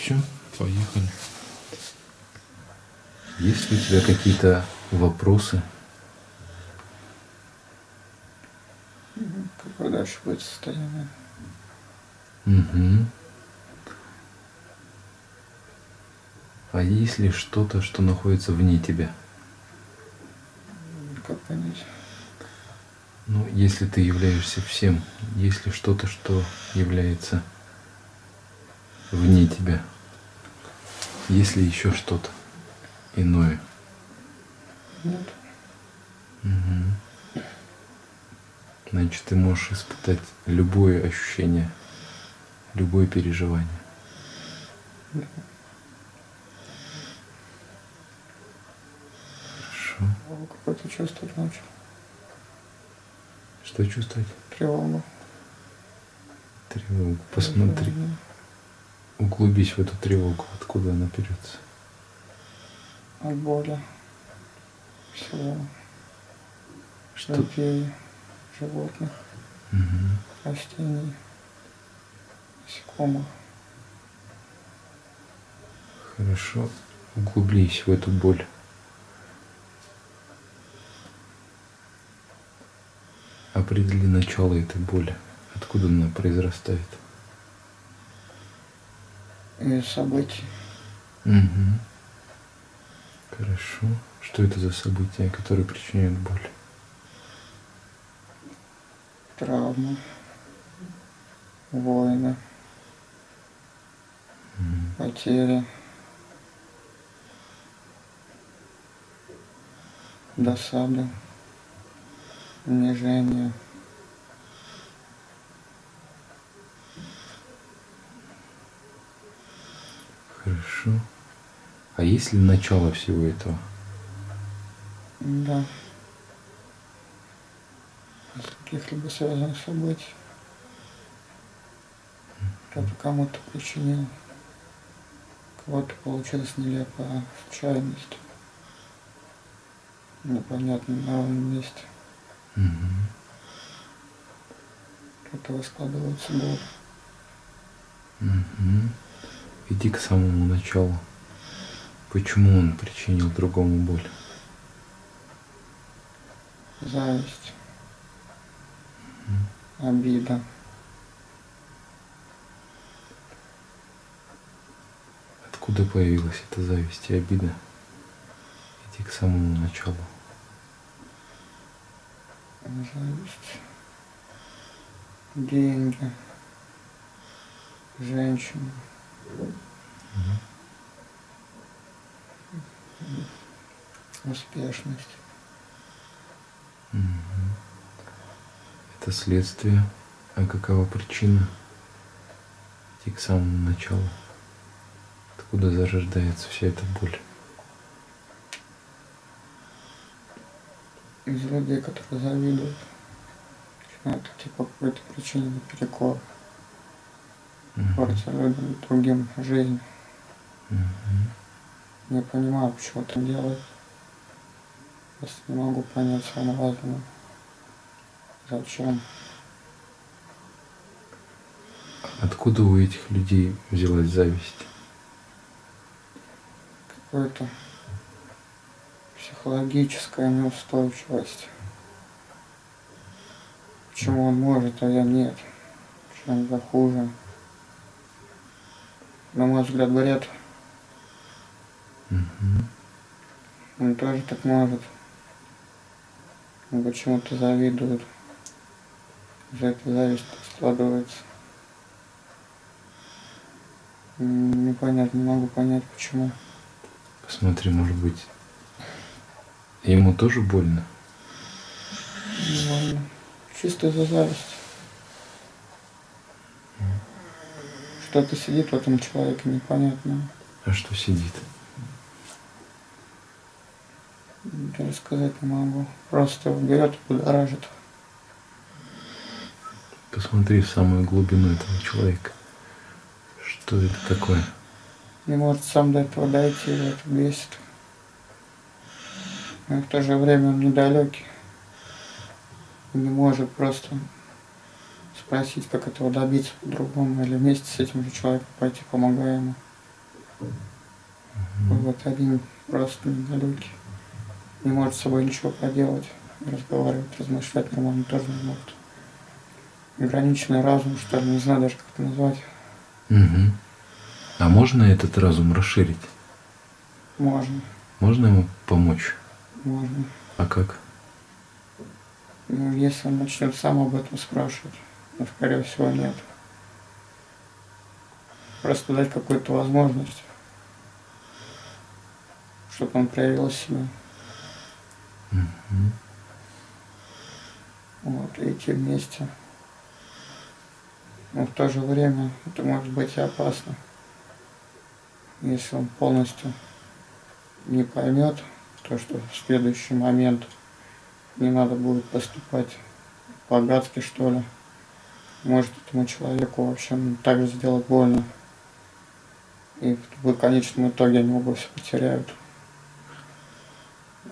Все, поехали. Есть ли у тебя какие-то вопросы? Какое дальше будет состояние? Угу. А есть ли что-то, что находится вне тебя? Как понять? Ну, если ты являешься всем, есть ли что-то, что является вне тебя? Есть ли еще что-то иное? Нет. Угу. Значит, ты можешь испытать любое ощущение, любое переживание. Да. Хорошо. Какое-то чувствовать начал. Что чувствовать? Тревогу. Тревогу. Посмотри. Углубись в эту тревогу. Откуда она берется? От боли. Всего. Что? Людей, животных, Угу. растений, насекомых. Хорошо. Углублись в эту боль. Определи начало этой боли. Откуда она произрастает? И событий. Угу. Хорошо. Что это за события, которые причиняют боль? травмы, войны, Мгм. потери, досады, унижение. Хорошо. А есть ли начало всего этого? Да. Каких-либо связанных событий. Кто-то кому-то причинил. Кого-то получилось нелепая случайность. Непонятно на ровном месте. Мгм. От этого складывается боль. Иди к самому началу. Почему он причинил другому боль? Зависть. Обида. Откуда появилась эта зависть и обида? Иди к самому началу. Зависть. Деньги. Женщины. Успешность. Это следствие. А какова причина? Иди к самому началу. Откуда зарождается вся эта боль? Из людей, которые завидуют. Начинают идти по какой-то причине наперекор. Портят людям, другим жизнь. Не понимаю, почему это делают. Просто не могу понять своим разумом. Зачем? Откуда у этих людей взялась зависть? Какая-то психологическая неустойчивость. Почему он может, а я нет? Почему я хуже? На мой взгляд, бред. Мгм. Он тоже так может. Почему-то завидуют. За это зависть складывается. Непонятно, не могу понять, почему. Посмотри, может быть, ему тоже больно? Больно. Чисто из-за зависти. Что-то сидит в этом человеке непонятное. А что сидит? Я рассказать не могу. Просто берет и будоражит. Посмотри в самую глубину этого человека. Что это такое? Не может сам до этого дойти, это бесит. Но в то же время он недалекий. Не может просто спросить, как этого добиться по-другому, или вместе с этим же человеком пойти, помогая ему. Вот один просто недалекий. Не может с собой ничего поделать. Разговаривать, размышлять нормально тоже не может. Ограниченный разум, что ли, не знаю даже, как это назвать. Мгм. А можно этот разум расширить? Можно, Можно ему помочь? можно. А как? Ну, если он начнет сам об этом спрашивать, скорее всего, нет. Просто дать какую-то возможность, чтобы он проявил себя. Мгм. Вот, и идти вместе. Но в то же время это может быть и опасно, если он полностью не поймет то, что в следующий момент не надо будет поступать по-гадски, что ли. Может этому человеку вообще ну, так же сделать больно. И в конечном итоге они оба все потеряют.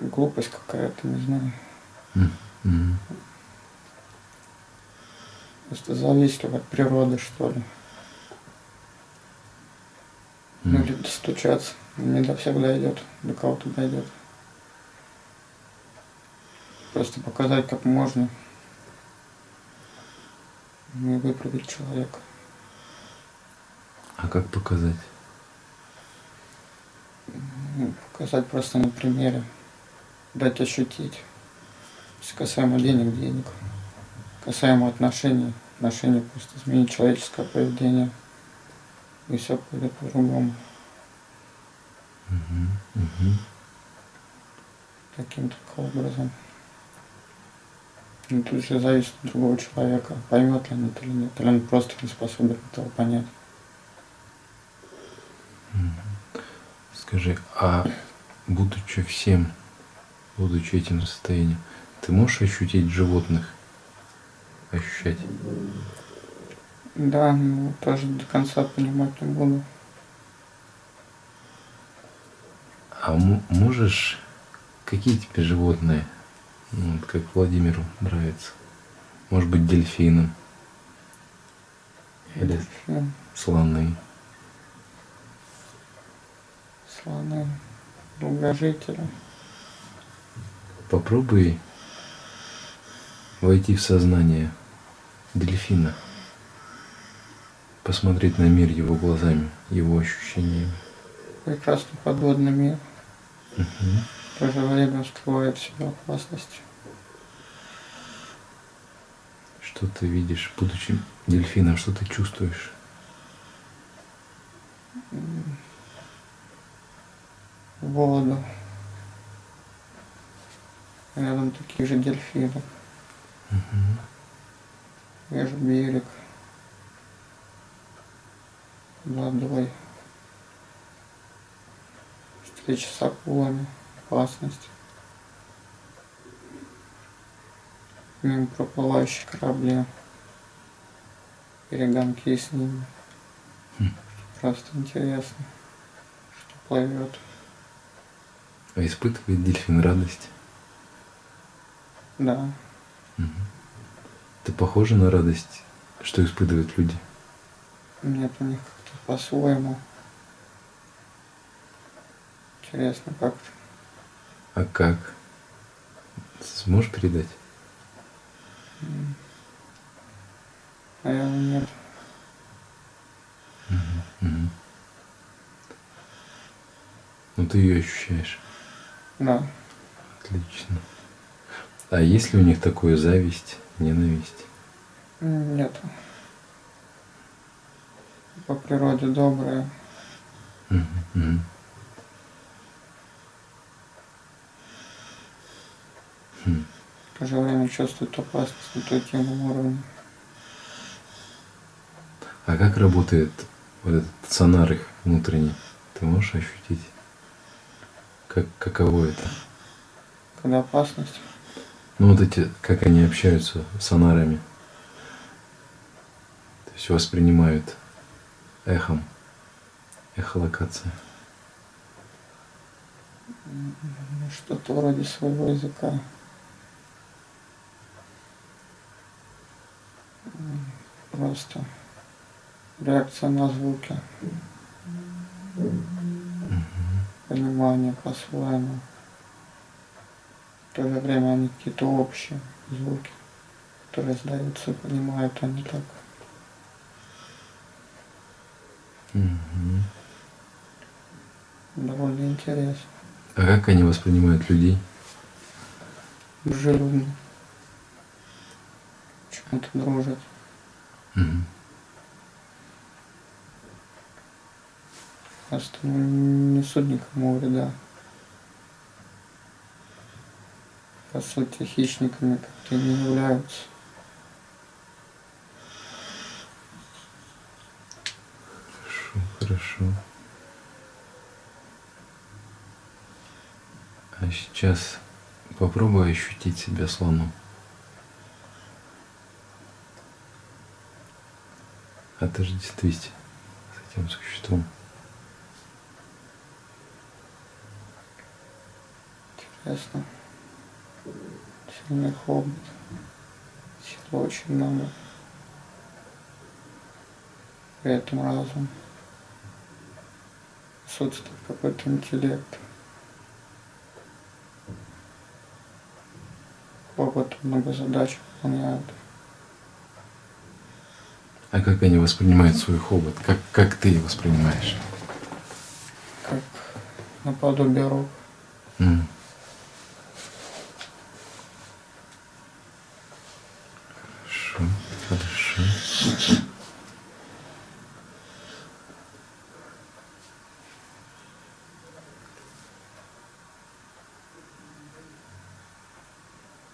Глупость какая-то, не знаю. Мгм. Просто зависит от природы, что ли. Ну М. или достучаться. Не до всех дойдет, до кого-то дойдет. Просто показать, как можно. Выправить человека. А как показать? Ну, показать просто на примере. Дать ощутить. Касаемо денег, денег. Касаемо отношений, отношений просто изменить человеческое поведение. И все пойдет по-другому. Мгм. Мгм. Таким только образом. Ну, тут же зависит от другого человека, поймет ли он это или нет, или он просто не способен этого понять. Скажи, а будучи всем, будучи этим состоянием, ты можешь ощутить животных? Ощущать? Да, ну тоже до конца понимать не буду. А можешь, какие тебе животные, вот как Владимиру нравится? Может быть, дельфином? Или Фильм, слоны? слоны, долгожители. Попробуй войти в сознание дельфина, посмотреть на мир его глазами, его ощущениями. Прекрасный подводный мир. Мгм. Время скрывает в себе опасность. Что ты видишь, будучи дельфином, что ты чувствуешь? Воду. Рядом такие же дельфины. Мгм. Вижу берег. Водой. Встреча с акулами. Опасность. Мимо проплывающие корабли. Перегонки с ними. Хм. Просто интересно, что плывет. А испытывает дельфин радость? Да, Мгм. Это похоже на радость, что испытывают люди? нет у них как-то по-своему. Интересно как-то. А как? Сможешь передать? Наверное, нет. Мгм. Ну ты ее ощущаешь. Да. Отлично. А есть ли у них такое зависть, ненависть? Нет. По природе добрые. Мгм, мгм. Хм. В то же время чувствуют опасность на интуитивном уровне. А как работает вот этот сонар их внутренний? Ты можешь ощутить? Как, каково это? Когда опасность, Ну вот эти, как они общаются с сонарами. То есть воспринимают эхом. Эхолокация. что-то вроде своего языка. Просто реакция на звуки. понимание по-своему. В то же время они какие-то общие звуки, которые сдаются, понимают они так. Мгм. Довольно интересно. А как они воспринимают людей? Дружелюбно. Почему-то дружат. Мгм. Просто не несут никому вреда. По сути, хищниками как-то не являются. Хорошо, хорошо. А сейчас попробуй ощутить себя слоном. Отождествись с этим существом. Интересно. Сильный хобот. Силы очень много. При этом разум. Отсутствует какой-то интеллект. Хобот много задач выполняют. А как они воспринимают свой хобот? Как, как ты его воспринимаешь? Как наподобие рук. М. Хорошо, хорошо.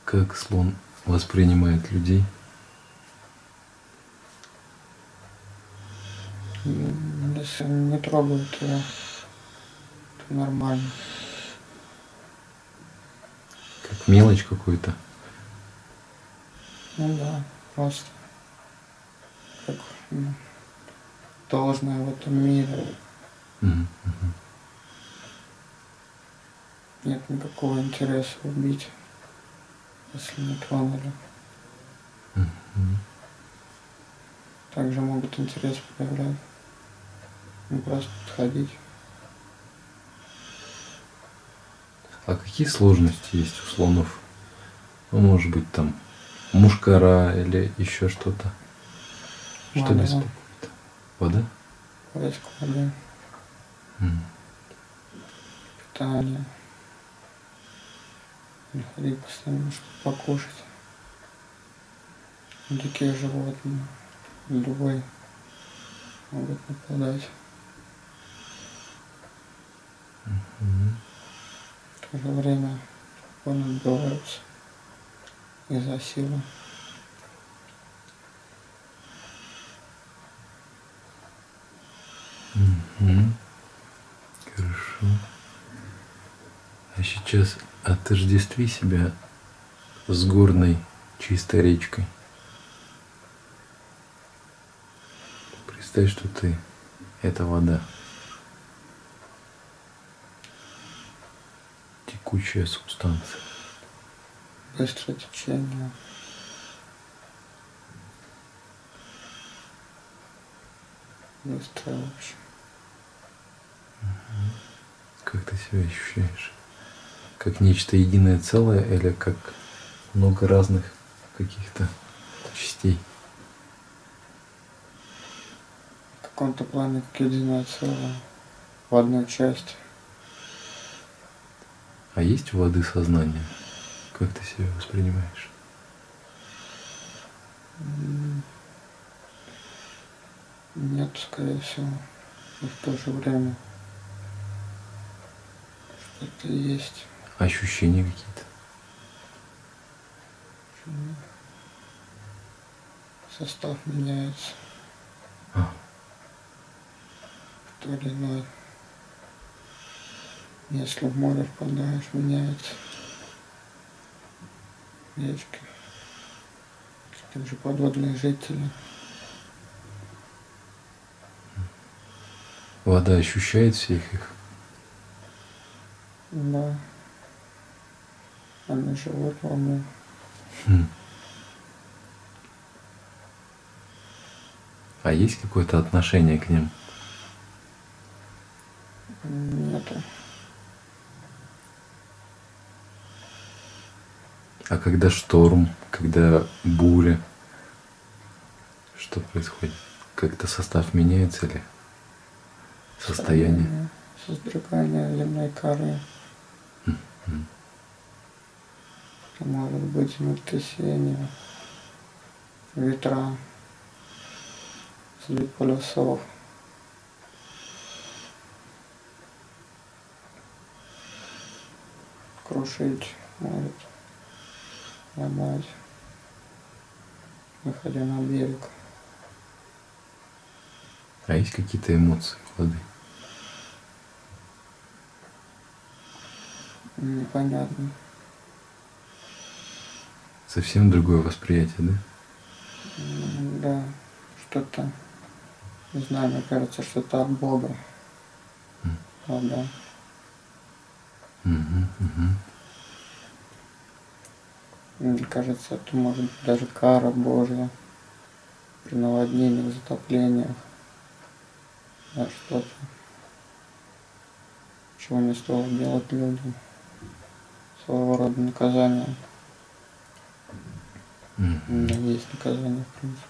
Как слон воспринимает людей? М, Если не трогают его, то нормально. Как мелочь какую-то? Ну да, просто как м, должное в этом мире. Мгм. Нет никакого интереса убить, если не тронули. Мгм. Также могут интерес проявлять. Не просто подходить. А какие сложности есть у слонов? Ну, может быть, там мушкара или еще что-то? Что беспокоит? Вода? Поиск воды, М. питание. Находить постоянно, чтобы покушать. Дикие животные, любые могут нападать. В то же время спокойно отбиваются из-за силы. Мгм. Хорошо. А сейчас отождестви себя с горной чистой речкой. Представь, что ты – это вода. Текучая субстанция. Быстрое течение. Быстрое вообще. Как ты себя ощущаешь? Как нечто единое целое или как много разных каких-то частей? В каком-то плане как единое целое. В одной части. А есть у воды сознание? Как ты себя воспринимаешь? Нет, скорее всего. И в то же время что-то есть. Ощущения какие-то? Состав меняется. А. В то или иное. Если в море впадаешь, меняется. Речки. Также подводные жители. Вода ощущает всех их? Да. Они живут во мне. Хм. А есть какое-то отношение к ним? Нету. А когда шторм, когда буря, что происходит? Как-то состав меняется или состояние? Создрогание земной коры. Может быть землетрясение, ветра, сдвиг полюсов. Крушить может, ломать, выходя на берег. А есть какие-то эмоции воды? Непонятно. Совсем другое восприятие, да? Да, что-то, не знаю, мне кажется, что-то от Бога. Вода. Мгм, мгм. Мне кажется, это может быть даже кара Божья при наводнениях, затоплениях. Да, что-то, чего не стоило делать людям. Своего рода наказание. Мгм. Да, есть наказание, в принципе.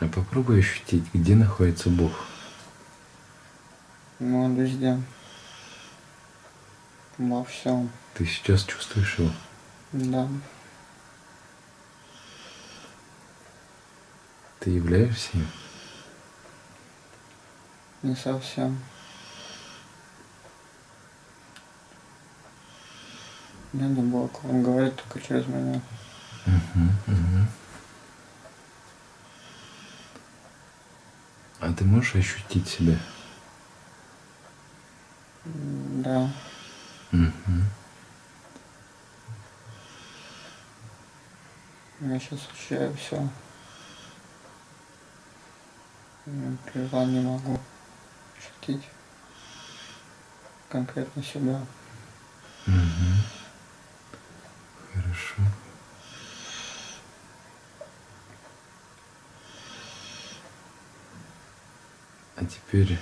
А попробуй ощутить, где находится Бог. Ну, он везде. Во всем. Ты сейчас чувствуешь его? Да. Ты являешься им? Не совсем. Я не Бог, он говорит только через меня. Мгм, мгм. А ты можешь ощутить себя? Да, Мгм. я сейчас ощущаю все. При желании могу ощутить конкретно себя. Мгм. Хорошо. А теперь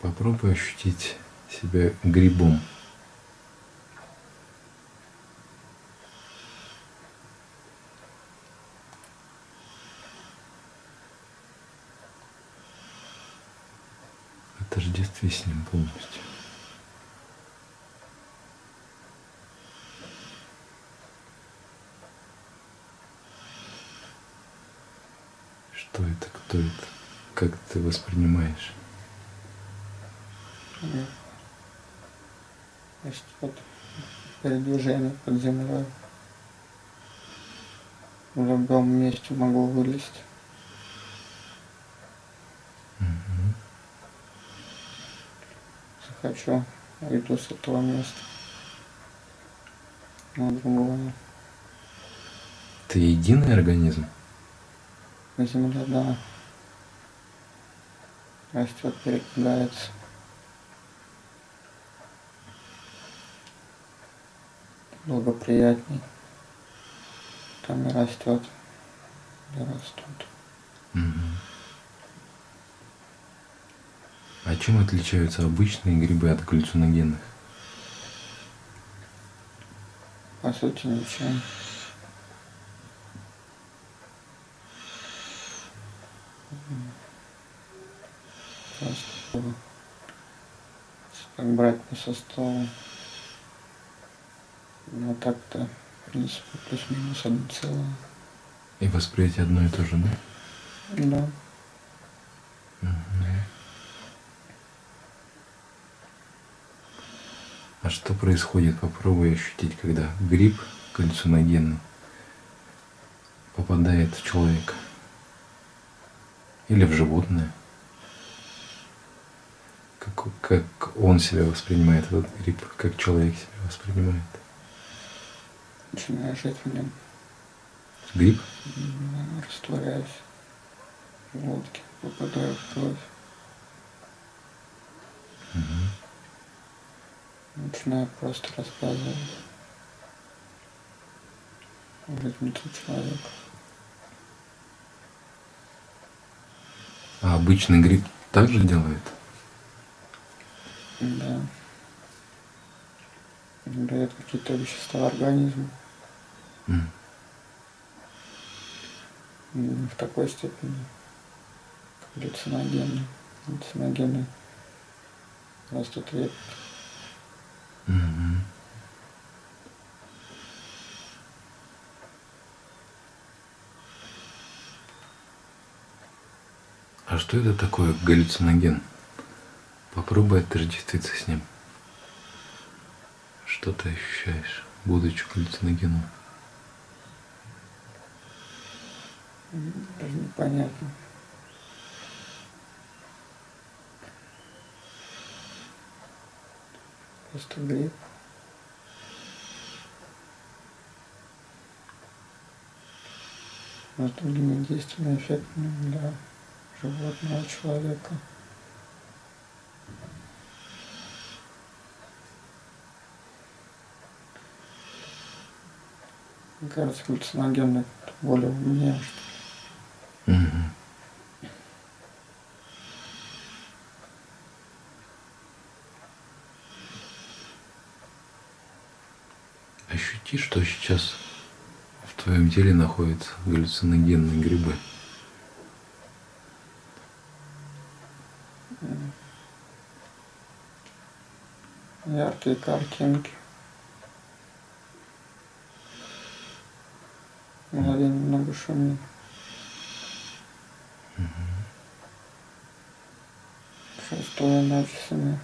попробуй ощутить себя грибом. Отождестви с ним полностью. Что это, кто это, как ты воспринимаешь? И Есть вот передвижение под землей. В любом месте могу вылезть. Захочу, уйду с этого места. На другое. Ты единый организм? На земле, да. Растет, передвигается. Благоприятней. Там и растет. И растут. А чем отличаются обычные грибы от галлюциногенных? По сути, ничем. Просто так брать по составу. Ну так-то, в принципе, плюс-минус одно целое. И восприятие одно и то же, да? Да. А что происходит? Попробуй ощутить, когда гриб галлюциногенный попадает в человека или в животное. Как, как он себя воспринимает, этот гриб, как человек себя воспринимает. Начинаю жить в нем. Гриб? Растворяюсь. В желудке попадаю в кровь. Начинаю просто рассказывать. Внутри человека. А обычный гриб так же делает? Да. дает какие-то вещества организму. Не в такой степени, галлюциногены. Галлюциногены растут редко. Мгм. А что это такое галлюциноген? Попробуй отождествиться с ним. Что ты ощущаешь, будучи галлюциногеном? Даже непонятно. Просто гриб. Но с другими действиями эффектными для животного человека. Мне кажется, галлюциногены более умнее, что Ощути, что сейчас в твоем теле находятся галлюциногенные грибы. яркие картинки. Голове немного шумит. Написано.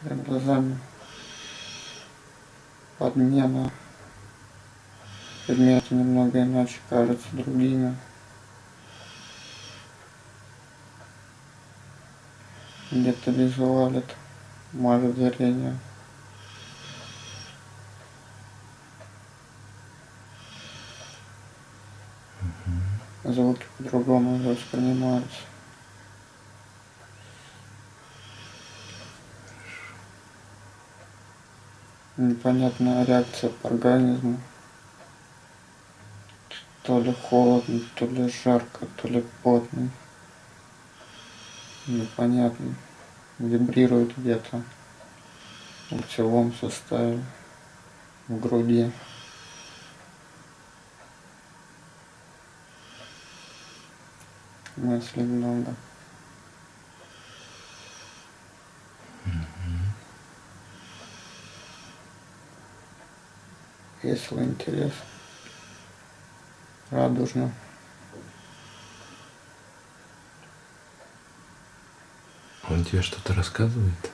Перед глазами подмена. Предметы немного иначе кажутся другими. Где-то визуалит мое зрение. Звуки по-другому воспринимаются. Непонятная реакция по организму. То ли холодно, то ли жарко, то ли потно. Непонятно. Вибрирует где-то в лицевом составе, в груди. Мыслей много. Весело, интересно. Радужно. Он тебе что-то рассказывает?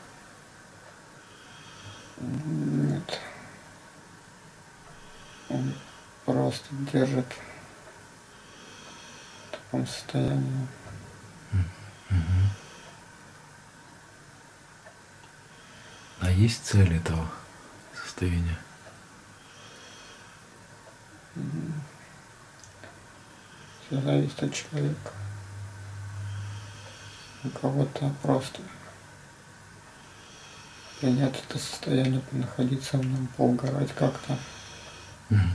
Нет. Он просто держит таком состоянии. А есть цель этого состояния? Все зависит от человека. У кого-то просто принять это состояние, находиться в нем, поугарать как-то. Мгм.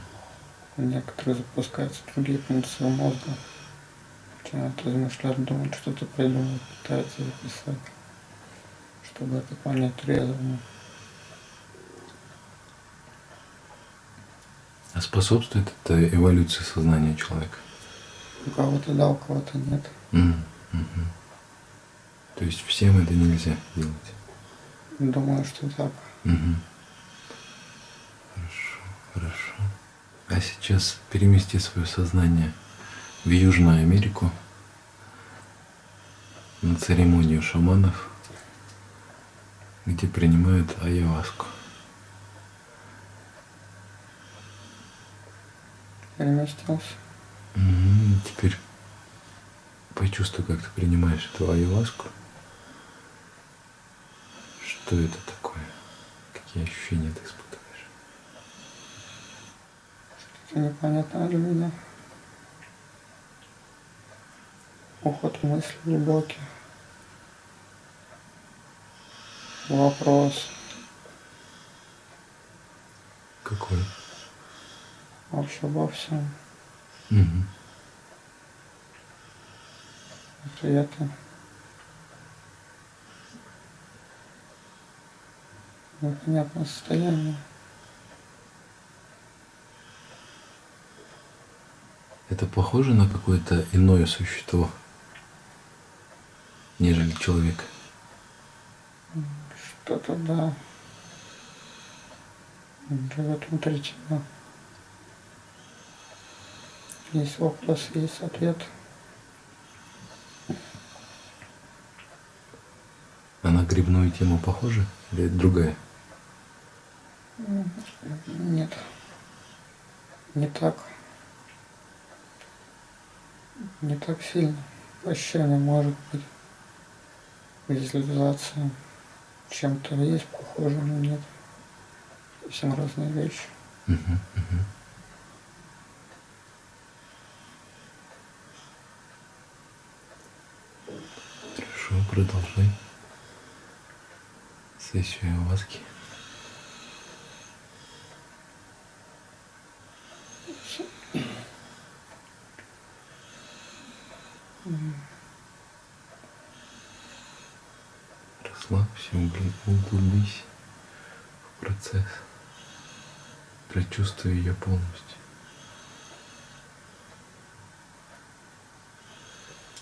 У некоторых запускаются другие функции мозга. Начинают размышлять, думать, что-то придумать, пытаются записать, чтобы это понять трезвому. А способствует это эволюции сознания человека? У кого-то да, у кого-то нет. Мгм. Мгм. То есть всем это нельзя делать? Думаю, что так. Мгм. Хорошо, хорошо. А сейчас перемести свое сознание в Южную Америку на церемонию шаманов, где принимают айаваску. Переместился. Мгм. Теперь почувствуй, как ты принимаешь эту айаваску. Что это такое? Какие ощущения ты испытываешь? Это непонятно для меня. уход в мысли глубокий. Вопрос. Какой? Вообще обо всем. Угу. Ответы. Непонятное состояние. Это похоже на какое-то иное существо? Нежели человек? Что-то да. Живет внутри тебя. Есть вопрос, есть ответ. А на грибную тему похожа или это другая? Нет. Не так. Не так сильно. Ощущение может быть. Визуализация чем-то есть похоже, но нет. Совсем разные вещи. Мгм, мгм. Хорошо, продолжай. Сессию ayahuasca. Углубись в процесс. Прочувствуй ее полностью.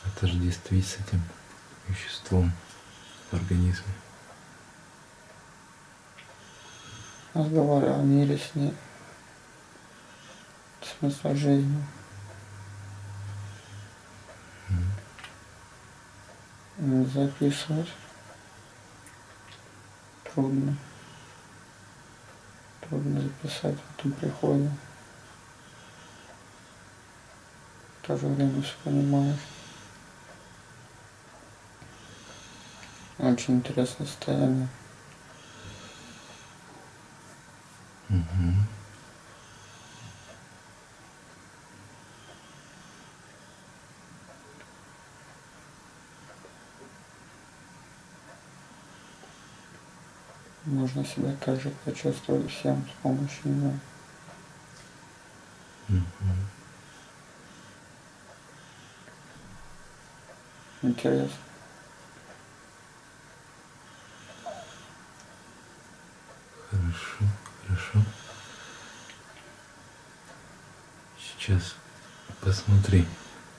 Отождествись с этим веществом в организме. Разговаривал о мире с ней. Смысл жизни. М, Записывать. Трудно. Трудно записать в этом приходе. В то же время все понимаешь. Очень интересное состояние. Можно себя также почувствовать всем с помощью него. Мгм. Интересно. Хорошо, хорошо. Сейчас посмотри,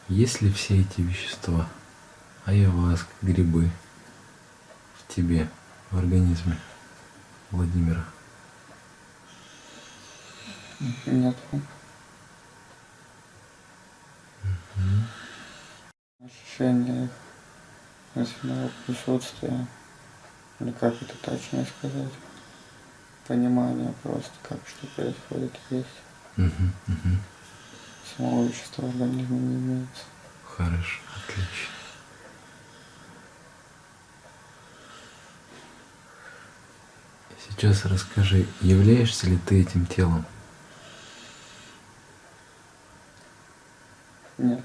есть ли все эти вещества, ayahuasca, грибы в тебе, в организме Владимира. Нет. Ощущение их мысленного присутствия, или как это точнее сказать, понимание просто, как что происходит есть. Мгм, мгм. Самого вещества в организме не имеется. Хорошо, отлично. Сейчас расскажи, являешься ли ты этим телом? Нет.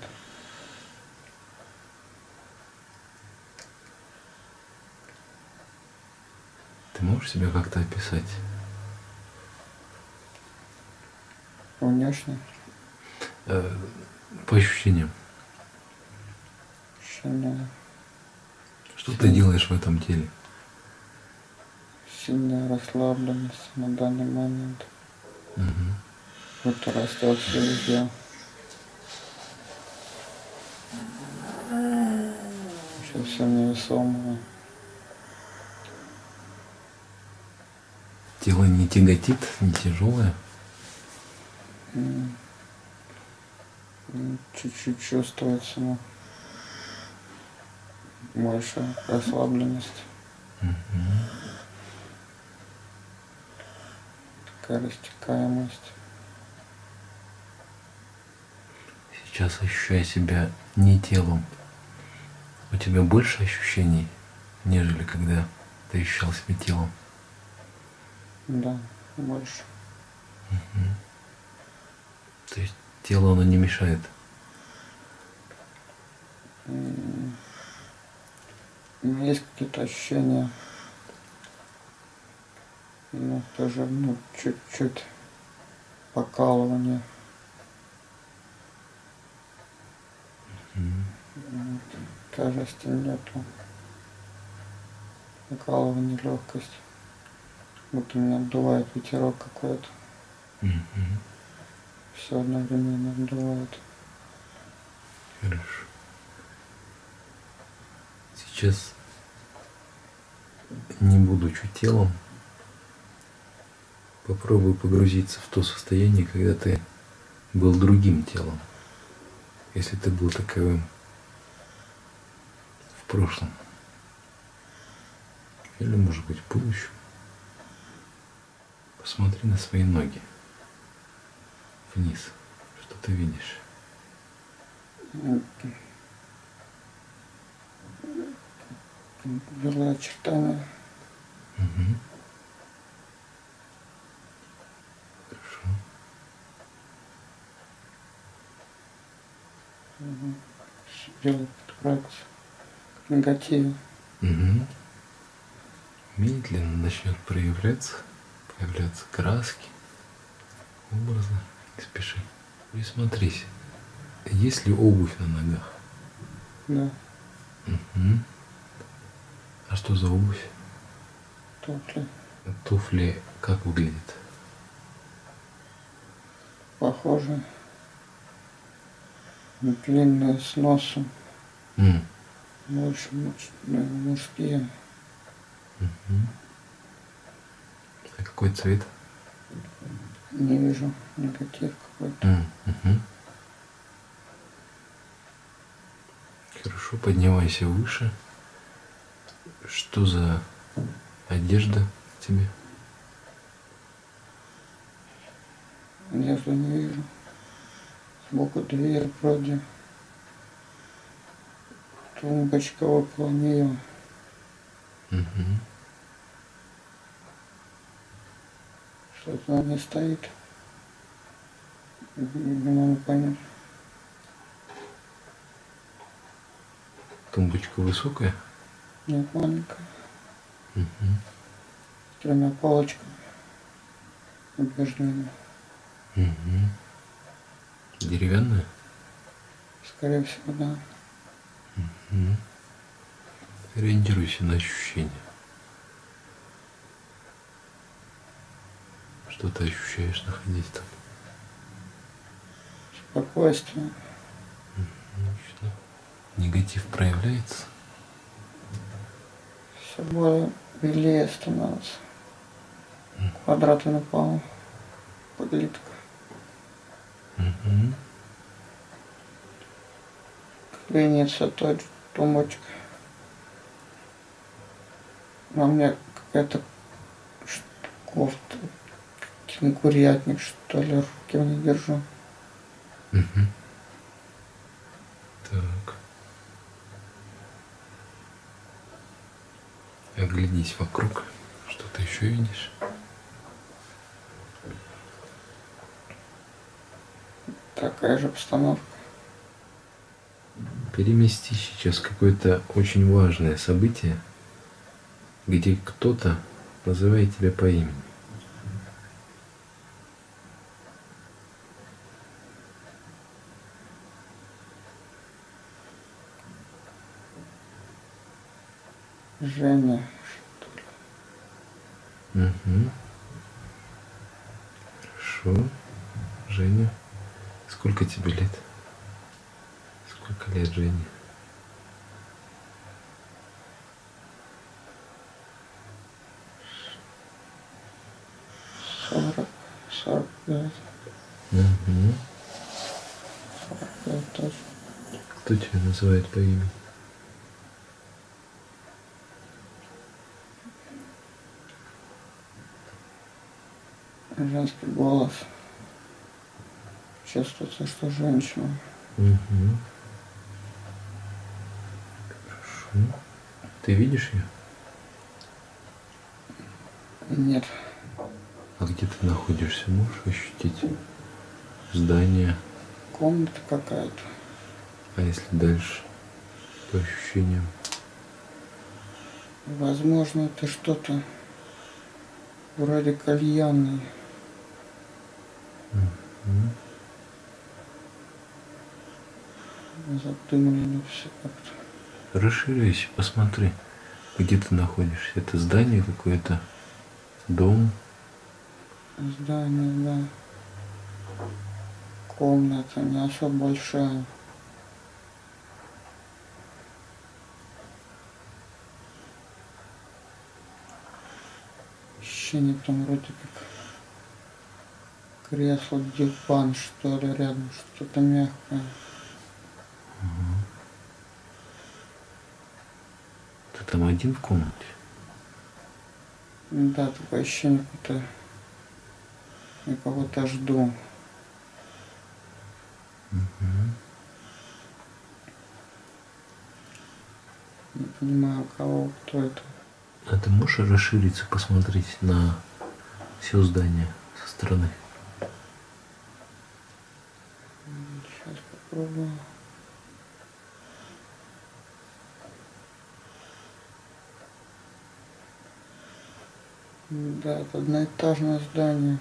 Ты можешь себя как-то описать? Внешне Э, по ощущениям. ощущение Что ты делаешь в этом теле? Сильная расслабленность на данный момент. Мгм. Будто растет все везде. Еще все невесомое. Тело не тяготит, не тяжелое. Чуть-чуть чувствуется, но больше расслабленность. Такая растекаемость. Сейчас ощущая себя не телом, у тебя больше ощущений, нежели когда ты ощущал себя телом. Да, больше. То есть тело оно не мешает. Есть какие-то ощущения, ну, тоже, ну, чуть-чуть покалывание. Тяжести нету. Покалывание, легкость. будто меня обдувает ветерок какой-то. Все одновременно обдувает. Хорошо. Сейчас, не будучи телом, попробуй погрузиться в то состояние, когда ты был другим телом, если ты был таковым в прошлом. Или, может быть, в будущем. Посмотри на свои ноги. Вниз. Что ты видишь? Белые очертания. Мгм. Подправиться. К негативу. Мгм. Медленно начнет проявляться, появляться краски, образы. Не спеши. Присмотрись. Есть ли обувь на ногах? Да, Мгм. А что за обувь? туфли. Туфли как выглядят? Похоже. Длинные с носом. М, Больше муж- ну, мужские. мгм. А какой цвет? Не вижу негатив какой-то. М, мгм. Хорошо, поднимайся выше. Что за одежда тебе? Одежду не вижу. Сбоку дверь вроде. Тумбочка нее. Мгм. Что-то на ней стоит. Не могу понять. Тумбочка высокая? Нет, маленькая. Мгм. С тремя полочками. Убеждение. Мгм. Деревянная? Скорее всего, да. Мгм. Ориентируйся на ощущения. Что ты ощущаешь, находясь там? Спокойствие. Отлично. Негатив проявляется? Все более белее становится. Квадраты на полу. Подлитка. Клинится тот тумбочка. На мне какая-то ш- кофта. Кенгурятник, что ли, руки в ней держу. Мгм. Так. Оглянись вокруг. Что ты еще видишь? Такая же обстановка. Перемести сейчас какое-то очень важное событие, где кто-то называет тебя по имени. Женя. Угу. Хорошо. Женя, сколько тебе лет? Сколько лет Жене? Сорок. Сорок пять. Угу. Сорок пять точно. Кто тебя называет по имени? Женский голос. Чувствуется, что женщина. Угу. Хорошо. Ты видишь ее? Нет. А где ты находишься? Можешь ощутить здание? Комната какая-то. А если дальше? По ощущениям? Возможно, это что-то вроде кальянной. Мгм. Задымлено все как-то. Расширяйся, посмотри, где ты находишься. Это здание какое-то Дом. Здание, да. Комната не особо большая. Ощущение там вроде как кресло, диван, что ли, рядом, что-то мягкое. Там один в комнате? Да, такое ощущение, будто я кого-то жду. Не понимаю, кого, кто это. А ты можешь расшириться, посмотреть на все здание со стороны? Сейчас попробую. Да, это одноэтажное здание.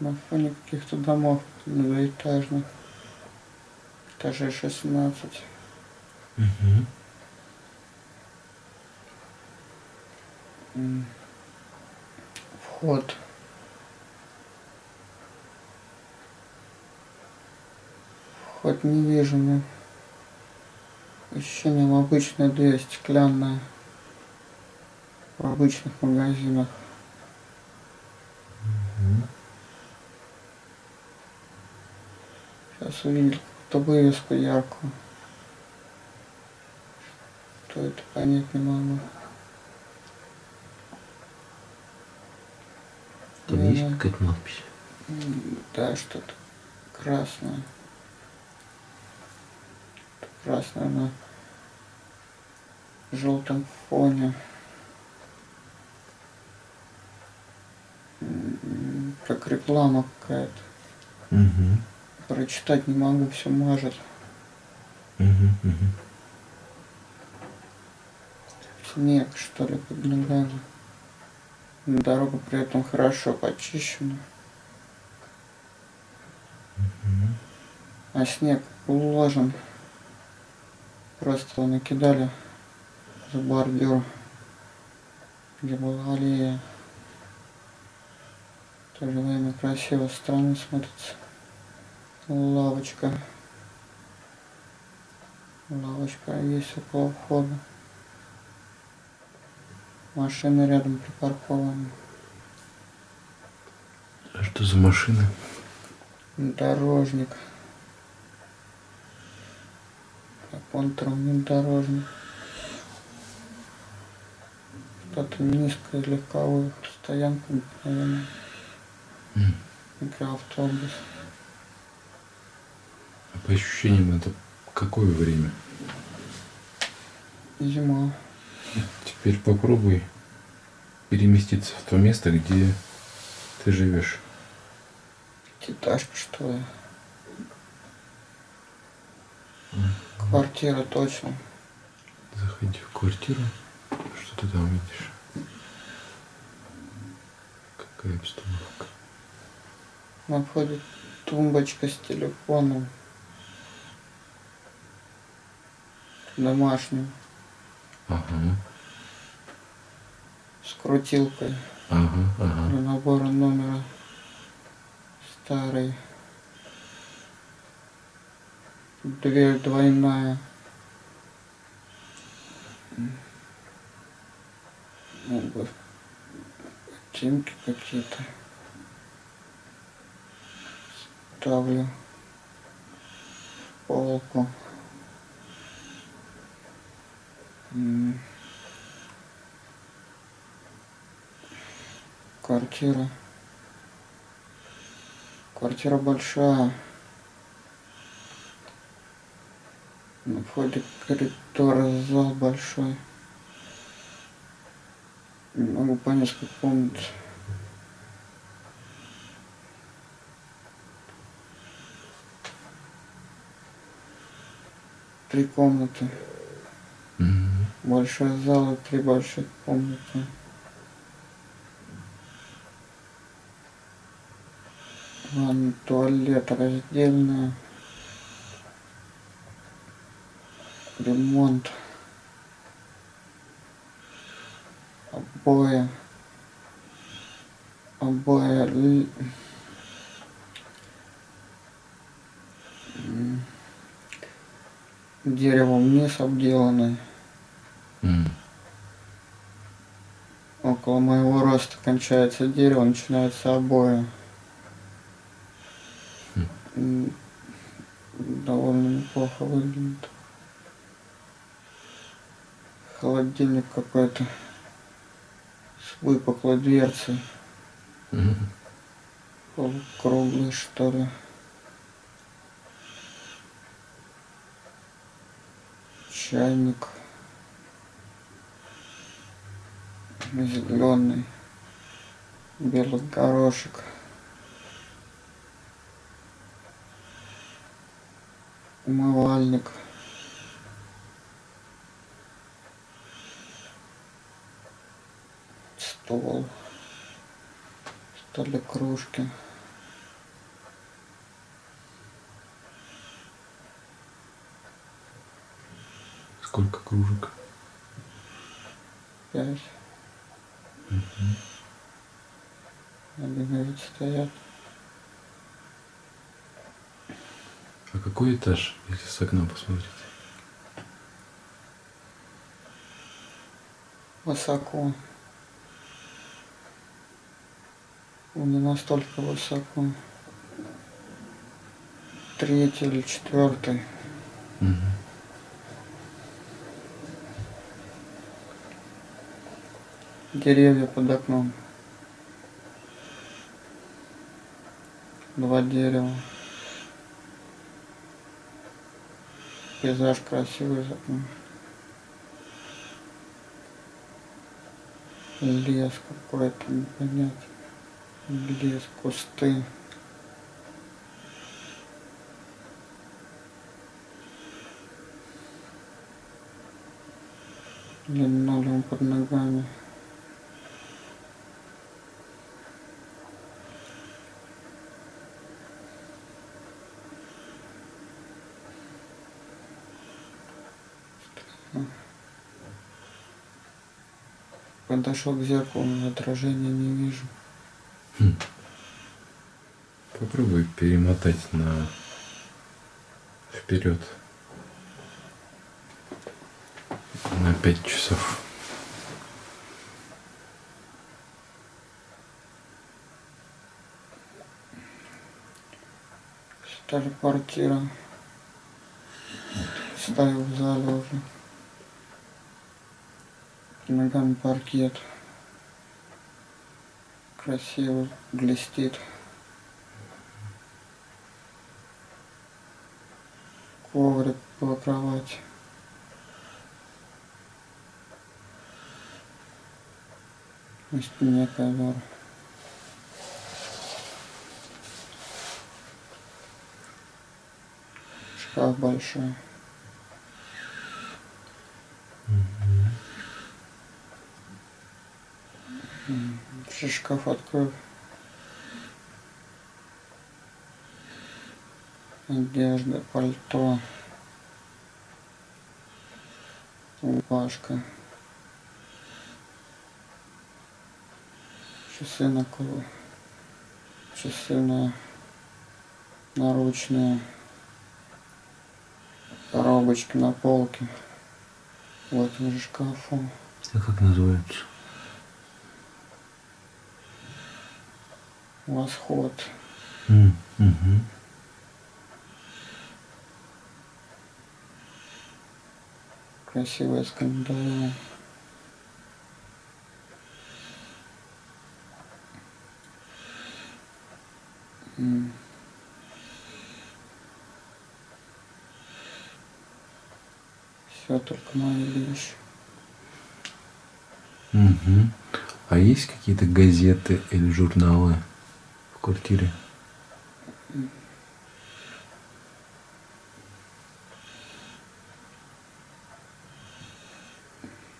На фоне каких-то домов двоэтажных. Этажей 16. Угу. Вход. Вход не вижу, но ощущением обычная дверь стеклянная в обычных магазинах. Сейчас увидел какую-то вывеску яркую. Что это понять не могу. Там есть какая-то надпись? Да, что-то красное. Красное на желтом фоне. Как реклама какая-то. Угу. Прочитать не могу, все мажет. Угу. Угу. Снег, что ли, под ногами. Дорога при этом хорошо почищена. А снег уложен. Просто накидали за бордюр, где была аллея. В то же время красиво, странно смотрится. Лавочка. Лавочка есть около входа. Машины рядом припаркованы. А что за машина? Дорожник. Как он внедорожник. Что-то низкое, легковое. Стоянка, наверное. М. Микроавтобус. А по ощущениям это какое время? Зима. Теперь попробуй переместиться в то место, где ты живешь. Пятиэтажка, что ли? Квартира точно. Заходи в квартиру. Что ты там видишь? Какая обстановка? На входе тумбочка с телефоном. Домашним. Ага, С крутилкой. ага, ага. Для набора номера. Старый. Дверь двойная. Обувь. Ботинки какие-то. Ставлю. Полку. Квартира. Квартира большая. На входе коридор, зал большой. Не могу понять, как комнат. Три комнаты. Мгм. Большой зал и три больших комнаты. Ванна, туалет раздельная. Ремонт. Обои. обои деревом вниз обделаны. М. Около моего роста кончается дерево, начинаются обои. М, Довольно неплохо выглядит. Холодильник какой-то с выпуклой дверцей. Мгм. Круглый, что ли. Чайник. Зеленый. Белый горошек. Умывальник. Стол. Столе кружки. Сколько кружек? Пять. Один вид стоят. А какой этаж, если с окна посмотреть? Высоко. Ну, Не настолько высоко. Третий или четвертый. Мгм. Деревья под окном. Два дерева. Пейзаж красивый за окном. Лес какой-то непонятный. Лес, кусты. Линолеум под ногами. Подошел к зеркалу, но отражения не вижу. Попробуй перемотать на вперед на пять часов. Старая квартира. Стою в зале уже. Ногами паркет. Красиво блестит. Коврик по кровати. На стене ковер. Шкаф большой. М, Еще шкаф открою. Одежда, пальто. Рубашка. Часы на круг. Часы на наручные. Коробочки на полке. В этом же шкафу. А как называется? Восход. Красивая с календарем. М. Все только мои вещи. Мгм. А есть какие-то газеты или журналы квартире?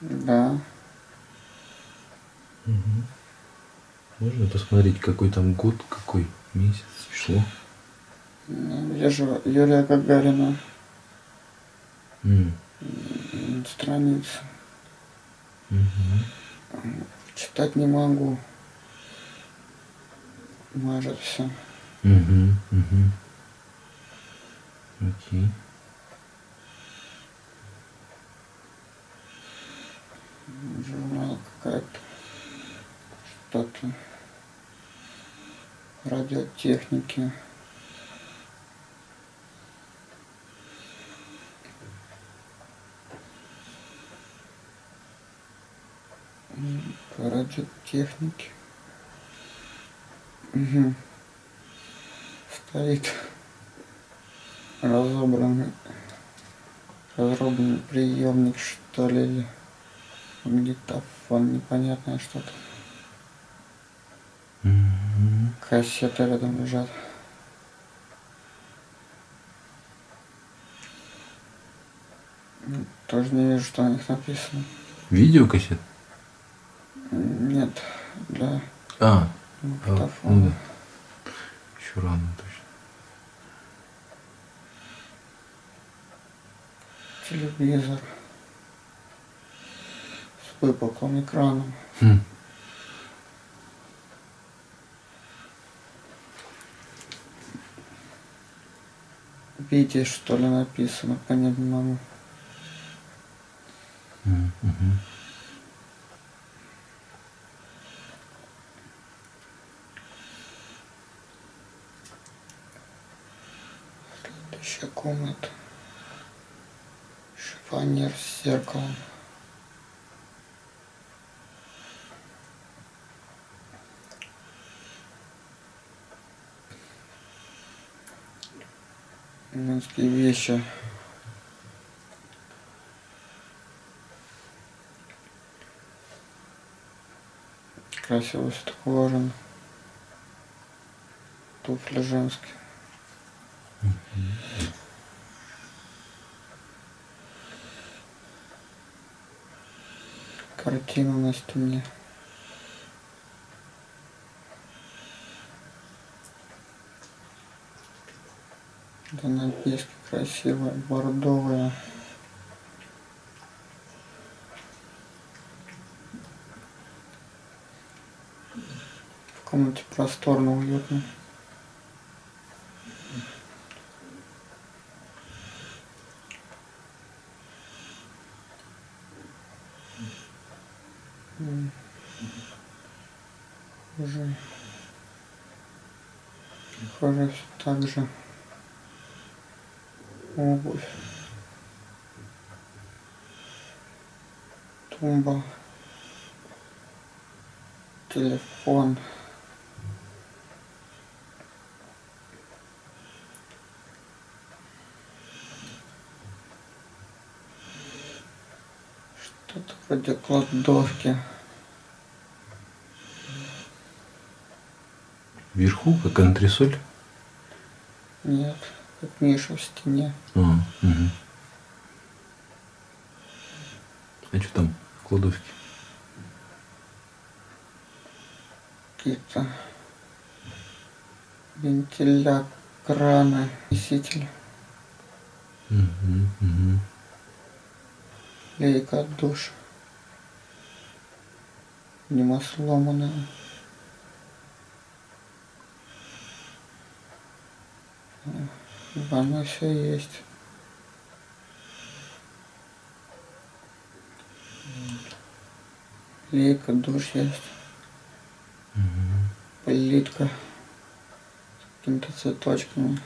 Да. Можно посмотреть, какой там год, какой месяц, число? Ну, Вижу Юрия Гагарина. М, М, Страница. мгм. Читать не могу. Мажет все. Угу, угу. Окей. Журнал какая-то. Что-то. Радиотехники. Радиотехнике. Угу. Стоит разобранный, разобранный приемник, что ли, или магнитофон, непонятное что-то. Мгм. Кассеты рядом лежат. М, Тоже не вижу, что на них написано. Видеокассет? Нет, для А, а, магнитофона. ну да. Еще рано точно. Телевизор. С выпуклым экраном. Хм. Видишь, что ли, написано, понять не могу. Комната. Шифонер с зеркалом. Женские вещи. Красиво все так уложено. Туфли женские. Картина на стене. Занавески красивые, бордовые. В комнате просторно, уютно. М. Уже. Же. Обувь. Тумба. Телефон. Что-то вроде кладовки. Вверху, как антресоль? Нет, как Миша в стене. А, мгм. А что там в кладовке? Какие-то вентиля, краны, носитель, Мгм, мгм. лейка от душа. Нема сломанная. В ванной все есть. Лейка, душ есть. Плитка с какими-то цветочками.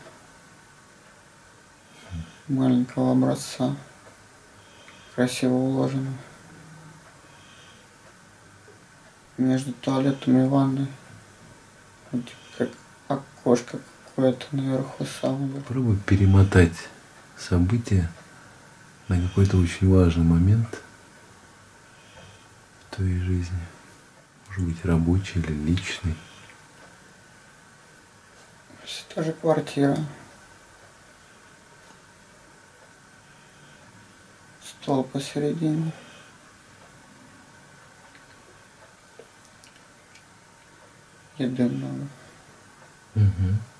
Маленького образца. Красиво уложено. Между туалетом и ванной. Вот как окошко какое-то наверху самое. Попробуй перемотать события на какой-то очень важный момент в твоей жизни. Может быть, рабочий или личный. Все та же квартира. Стол посередине. Еды много. Мгм.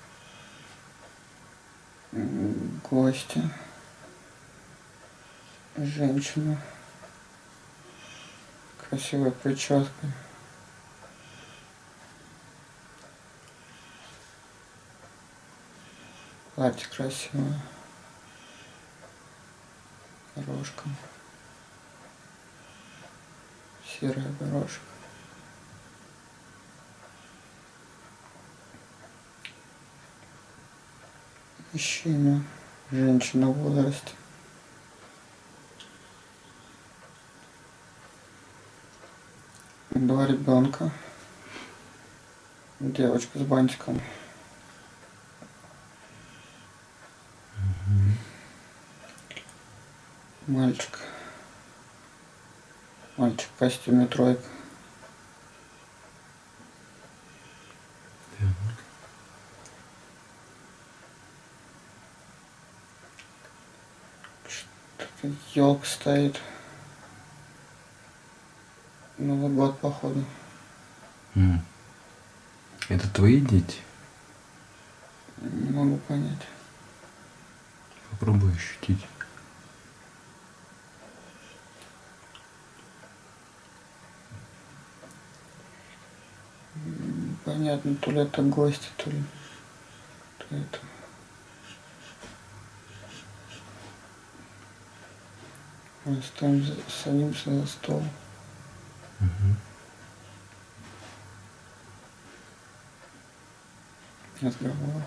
М, Гости. Женщина. Красивой прической. Платье красивое. Горошком. Серый горошек. Мужчина, женщина в возрасте. Два ребенка. Девочка с бантиком. Мальчик. Мальчик в костюме тройка. Что-то елка стоит. Новый год, походу. Это твои дети? Не могу понять. Попробуй ощутить. Понятно, то ли это гости, то ли, то это. Мы стоим, садимся за стол. Мгм. разговор.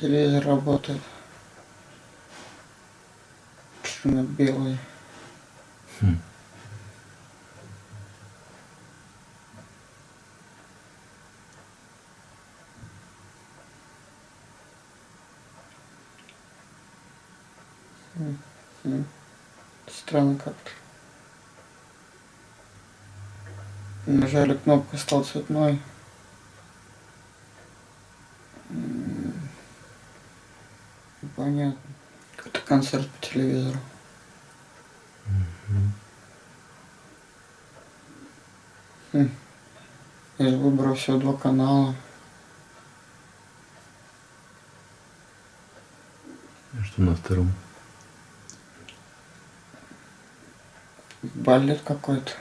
Телевизор работает. Черно-белый. Хм. М. Странно как-то. Нажали кнопку, стал цветной. Понятно. Какой-то концерт по телевизору. Мгм. Хм. Я выбрал всего два канала. А что на втором? Балет какой-то.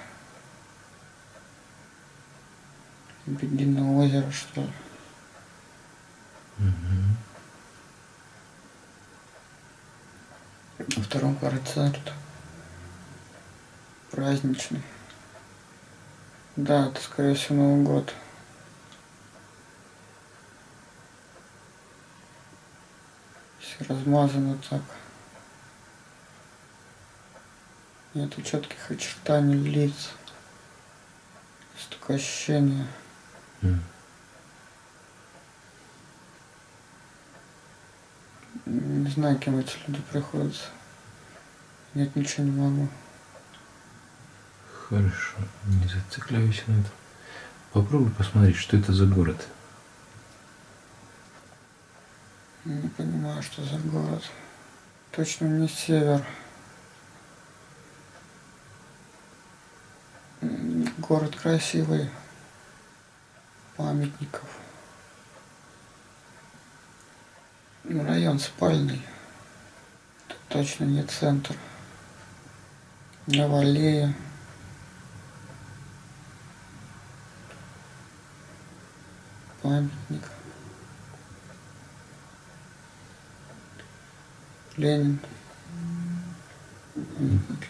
Лебединое озеро, что ли. Мгм. На втором концерт. Праздничный. Да, это, скорее всего, Новый год. Все размазано так. Нету четких очертаний лиц. Есть такое ощущение. Не знаю, кем эти люди приходятся. Нет, ничего не могу. Хорошо, не зацикливайся на этом. Попробуй посмотреть, что это за город. Не понимаю, что за город. Точно не север. Город красивый. Памятников. Ну, Район спальный. Тут точно не центр. Новолея. Памятник. Ленин.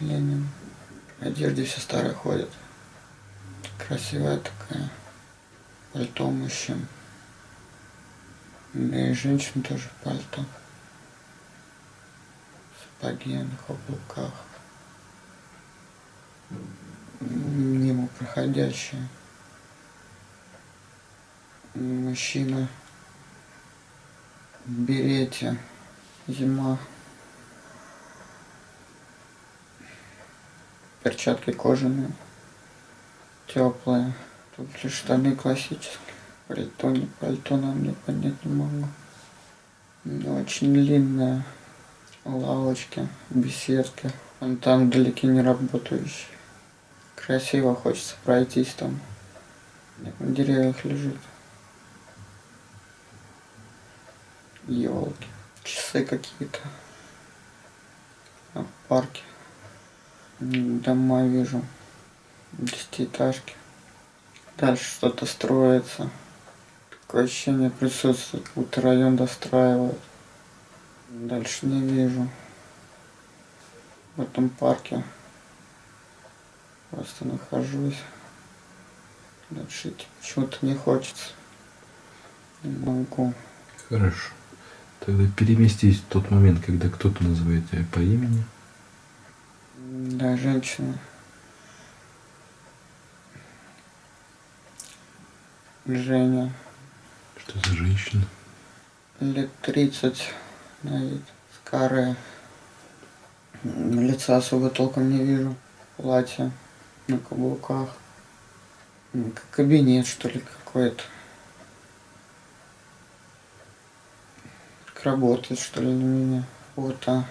Ленин. В одежде все старые ходят. Красивая такая. Пальто мужчин. Да и женщин тоже пальто. Сапоги на каблуках. Мимо проходящие. Мужчина в берете. Зима. Перчатки кожаные. Теплые. Тут лишь штаны классические. Пальто, не пальто, нам не понять не могу. Но очень длинная. Лавочки, беседки. Вон там далеки не работающие. Красиво хочется пройтись там. На деревьях лежит. Елки. Часы какие-то. А в парке. Дома вижу. Десятиэтажки. Дальше что-то строится. Такое ощущение присутствует, как будто район достраивают. Дальше не вижу. В этом парке просто нахожусь. Дальше идти почему-то не хочется. Не могу. Хорошо. Тогда переместись в тот момент, когда кто-то называет тебя по имени. Да, женщина. Женя. Что за женщина? Лет 30 на вид. Скарая. Лица особо толком не вижу. Платье на каблуках. Кабинет, что ли, какой-то. Как работает, что ли, на меня. Фото.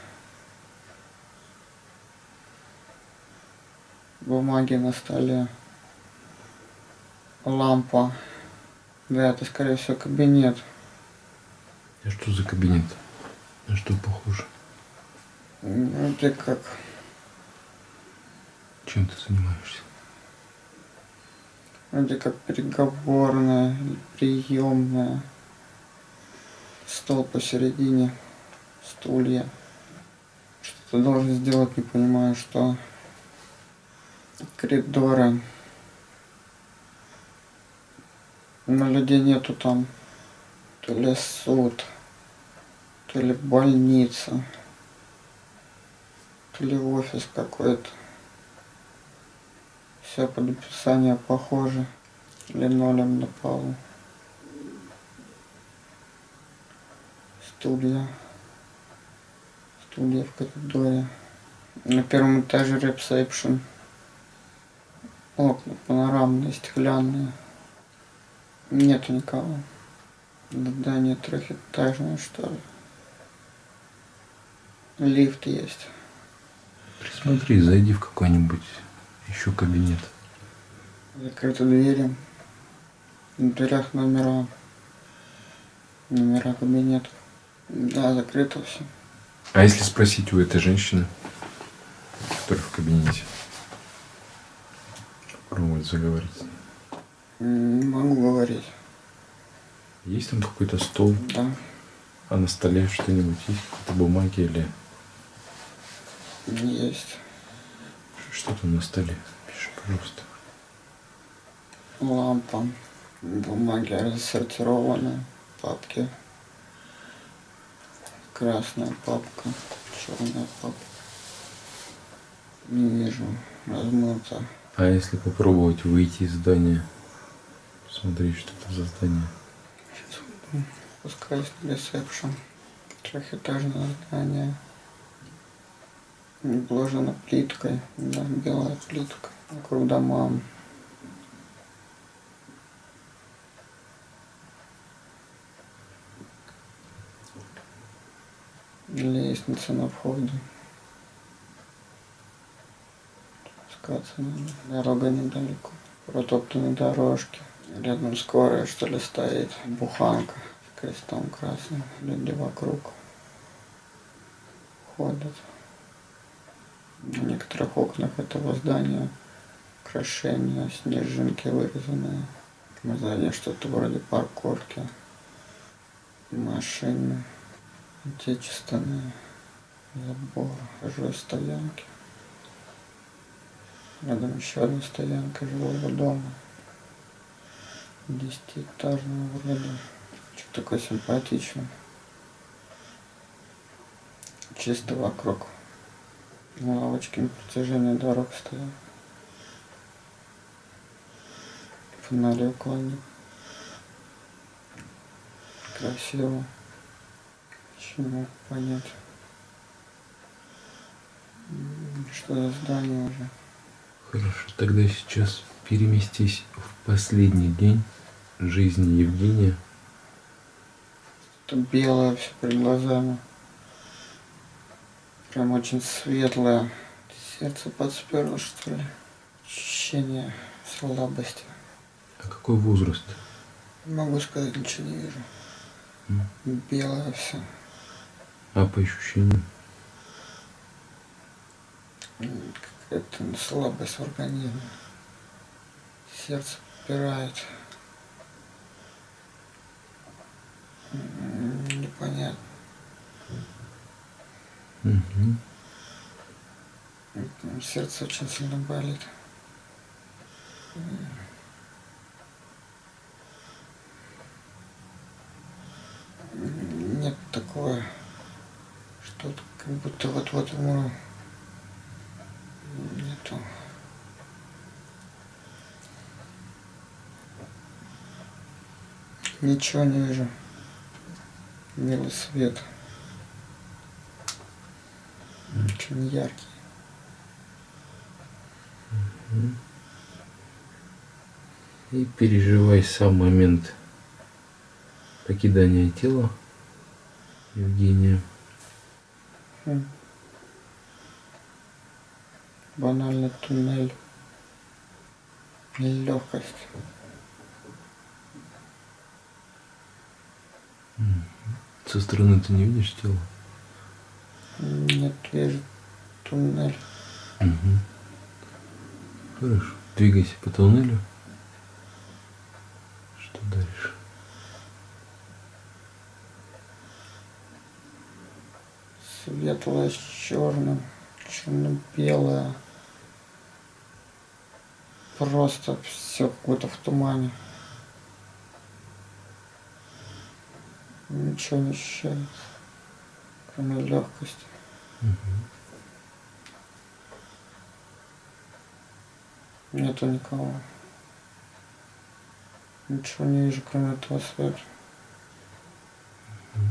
Бумаги на столе. Лампа. Да, это, скорее всего, кабинет. А что за кабинет? На что похоже? Вроде как Чем ты занимаешься? Вроде как переговорная приемная. Стол посередине, стулья. Что-то должен сделать, не понимаю, что. Коридоры. Но людей нету там. То ли суд, то ли больница, то ли офис какой-то. Все под описание похоже. Линолеум на полу. Студия. Студия в коридоре. На первом этаже ресепшн. Окна панорамные, стеклянные. Нету никого. Здание трехэтажное, что ли. Лифт есть. Присмотри, зайди в какой-нибудь еще кабинет. Закрыты двери. На дверях номера. Номера кабинетов. Да, закрыто все. А если спросить у этой женщины, которая в кабинете, попробовать заговорить. Не могу говорить. Есть там какой-то стол, Да, а на столе что-нибудь есть? Какие-то бумаги или есть. что там на столе? Пиши, пожалуйста. Лампа. Бумаги рассортированы. Папки. Красная папка. Черная папка. Не вижу. Размыто. А если попробовать выйти из здания, посмотреть, что это за здание? Сейчас. Спускаюсь на ресепшн. Трехэтажное здание. Обложено плиткой. Да, белая плитка. Вокруг дома. Лестница на входе. Спускаться надо. Дорога недалеко. Протоптанные дорожки. Рядом скорая, что ли, стоит. Буханка крестом красным. Люди вокруг ходят. На некоторых окнах этого здания украшения, снежинки вырезанные. Сзади что-то вроде парковки. Машины отечественные. Забор. Из стоянки. Рядом еще одна стоянка жилого дома. Десятиэтажного вроде. Что такое симпатичный. Чисто вокруг. Лавочки на протяжении дорог стоят. Фонари них. Красиво. Могу понять. Что за здание уже? Хорошо, тогда сейчас переместись в последний день жизни Евгения. Это белое все перед глазами. Прям очень светлое. Сердце подсперло, что ли. Ощущение слабости. А какой возраст? Не могу сказать, ничего не вижу. М. Белое все. А по ощущениям? Какая-то слабость в организме. Сердце попирает. Непонятно. Угу. Сердце очень сильно болит. Нет такого, что как будто вот-вот умру. Нету. Ничего не вижу. Белый свет. Очень яркий. И переживай сам момент покидания тела Евгения. М. Банальный туннель. Легкость. Со стороны ты не видишь тело? Нет, вижу туннель. Угу. Хорошо. Двигайся по туннелю. Что дальше? Светлое с черным. Черно-белое. Просто все какое-то в тумане. Ничего не ощущается. Кроме легкости. Нету никого. Ничего не вижу, кроме этого света.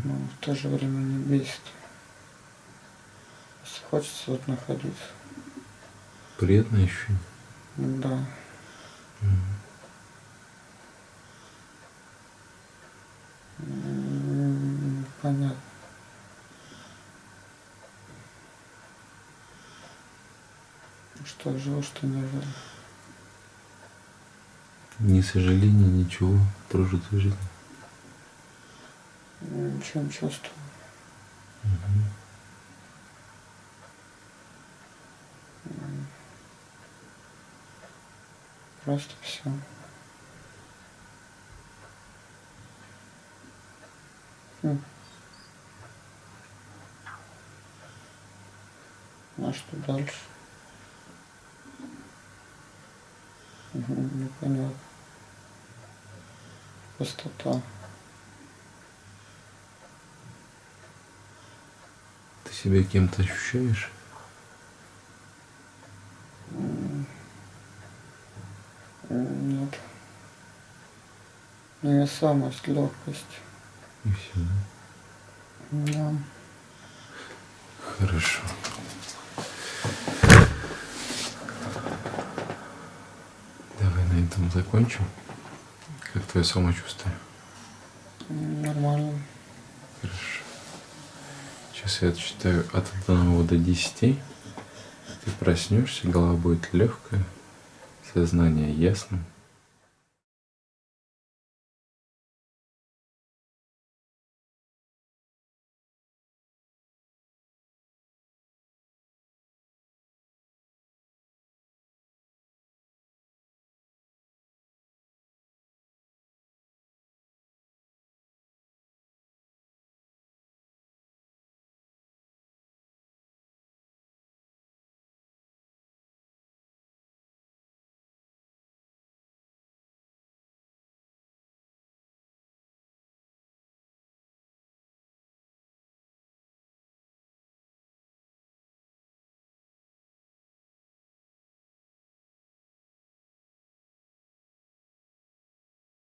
Но в то же время не бесит. Если хочется вот находиться. Приятное ощущение. Да. М, Понятно. Что жил, что не жил. Ни сожаления, ничего. Прожитой жизни. Ничего не чувствую. М. Просто все. А что дальше? Мгм, Непонятно. Пустота. Ты себя кем-то ощущаешь? Нет. Невесомость, легкость. И все. Да. Хорошо. Давай на этом закончим. Как твое самочувствие? Нормально. Хорошо. Сейчас я отсчитаю от 1 до 10. Ты проснешься, голова будет легкая, сознание ясным.